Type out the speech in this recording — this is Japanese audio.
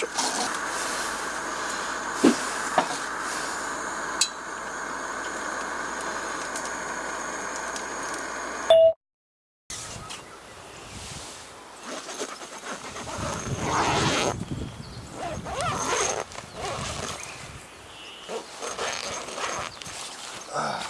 しょ。ああ。